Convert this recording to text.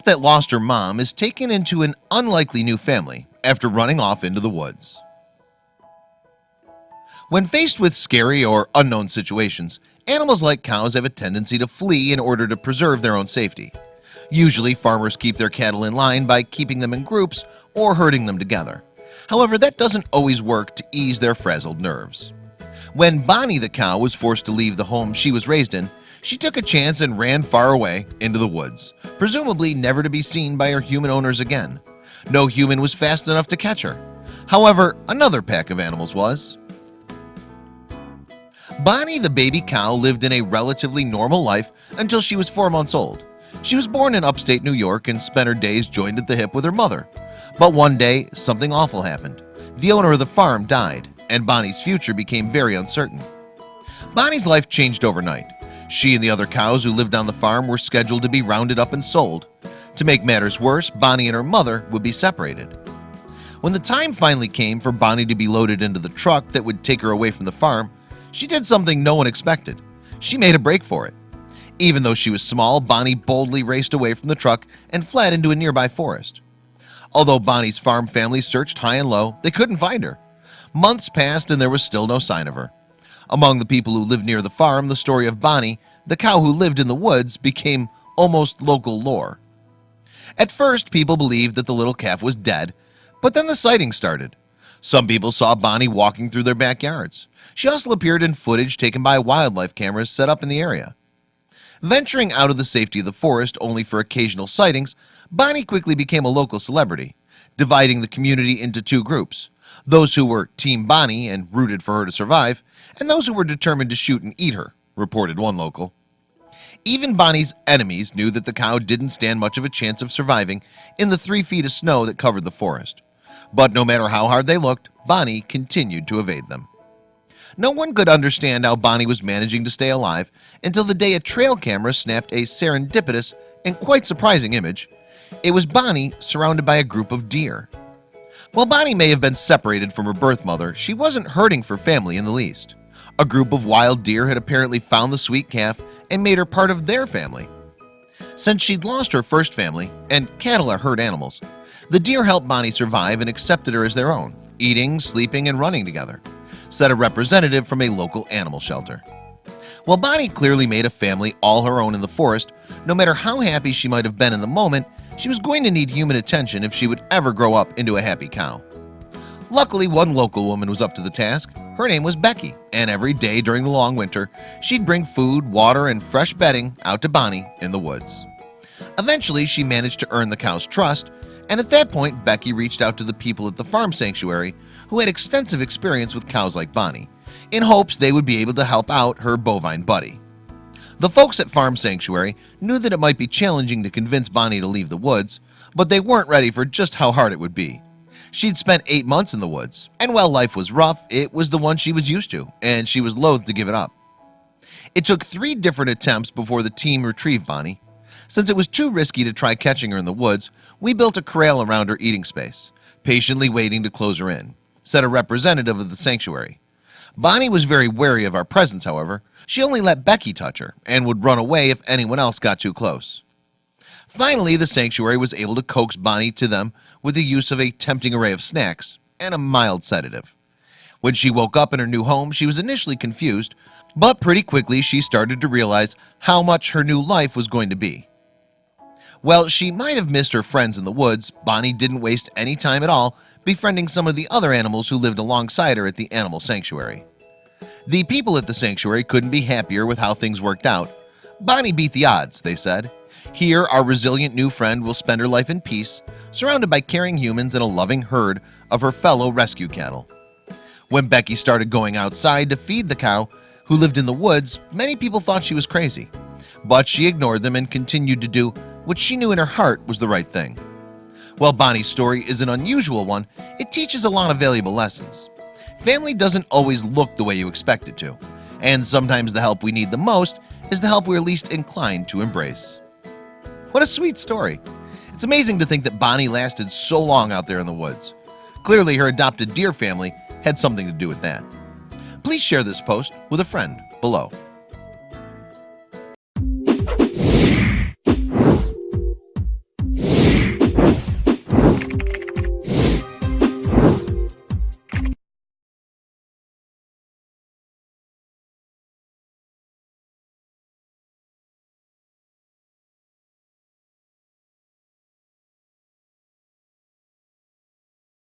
that lost her mom is taken into an unlikely new family after running off into the woods. When faced with scary or unknown situations animals like cows have a tendency to flee in order to preserve their own safety. Usually farmers keep their cattle in line by keeping them in groups or herding them together. However that doesn't always work to ease their frazzled nerves. When Bonnie the cow was forced to leave the home she was raised in she took a chance and ran far away into the woods presumably never to be seen by her human owners again. No human was fast enough to catch her. However another pack of animals was. Bonnie the baby cow lived in a relatively normal life until she was four months old. She was born in upstate New York and spent her days joined at the hip with her mother. But one day something awful happened. The owner of the farm died and Bonnie's future became very uncertain. Bonnie's life changed overnight She and the other cows who lived on the farm were scheduled to be rounded up and sold. To make matters worse Bonnie and her mother would be separated. When the time finally came for Bonnie to be loaded into the truck that would take her away from the farm she did something no one expected. She made a break for it. Even though she was small Bonnie boldly raced away from the truck and fled into a nearby forest. Although Bonnie's farm family searched high and low they couldn't find her. Months passed and there was still no sign of her among the people who lived near the farm the story of Bonnie the cow who lived in the woods became almost local lore. At first people believed that the little calf was dead but then the sightings started. Some people saw Bonnie walking through their backyards. She also appeared in footage taken by wildlife cameras set up in the area. Venturing out of the safety of the forest only for occasional sightings Bonnie quickly became a local celebrity Dividing the community into two groups those who were team Bonnie and rooted for her to survive and those who were determined to shoot and eat her reported one local. Even Bonnie's enemies knew that the cow didn't stand much of a chance of surviving in the three feet of snow that covered the forest. But no matter how hard they looked Bonnie continued to evade them. No one could understand how Bonnie was managing to stay alive until the day a trail camera snapped a serendipitous and quite surprising image. It was Bonnie surrounded by a group of deer While Bonnie may have been separated from her birth mother She wasn't hurting for family in the least. A group of wild deer had apparently found the sweet calf and made her part of their family. Since she'd lost her first family and cattle are herd animals the deer helped Bonnie survive and accepted her as their own eating sleeping and running together said a representative from a local animal shelter. While Bonnie clearly made a family all her own in the forest no matter how happy she might have been in the moment She was going to need human attention if she would ever grow up into a happy cow. Luckily one local woman was up to the task. Her name was Becky and every day during the long winter She'd bring food water and fresh bedding out to Bonnie in the woods. Eventually she managed to earn the cow's trust and at that point Becky reached out to the people at the farm sanctuary who had extensive experience with cows like Bonnie in hopes they would be able to help out her bovine buddy the folks at farm sanctuary knew that it might be challenging to convince Bonnie to leave the woods but they weren't ready for just how hard it would be. She'd spent eight months in the woods and while life was rough It was the one she was used to and she was loath to give it up. It took three different attempts before the team retrieved Bonnie. Since it was too risky to try catching her in the woods We built a corral around her eating space patiently waiting to close her in said a representative of the sanctuary Bonnie was very wary of our presence However, she only let Becky touch her and would run away if anyone else got too close. Finally the sanctuary was able to coax Bonnie to them with the use of a tempting array of snacks and a mild sedative. When she woke up in her new home she was initially confused but pretty quickly she started to realize how much her new life was going to be. Well she might have missed her friends in the woods. Bonnie didn't waste any time at all befriending some of the other animals who lived alongside her at the animal sanctuary the people at the sanctuary couldn't be happier with how things worked out. Bonnie beat the odds they said. Here our resilient new friend will spend her life in peace surrounded by caring humans and a loving herd of her fellow rescue cattle. When Becky started going outside to feed the cow who lived in the woods many people thought she was crazy. But she ignored them and continued to do what she knew in her heart was the right thing. Well Bonnie's story is an unusual one it teaches a lot of valuable lessons family doesn't always look the way you expect it to and sometimes the help we need the most is the help we're least inclined to embrace. What a sweet story. It's amazing to think that Bonnie lasted so long out there in the woods. Clearly her adopted deer family had something to do with that. Please share this post with a friend below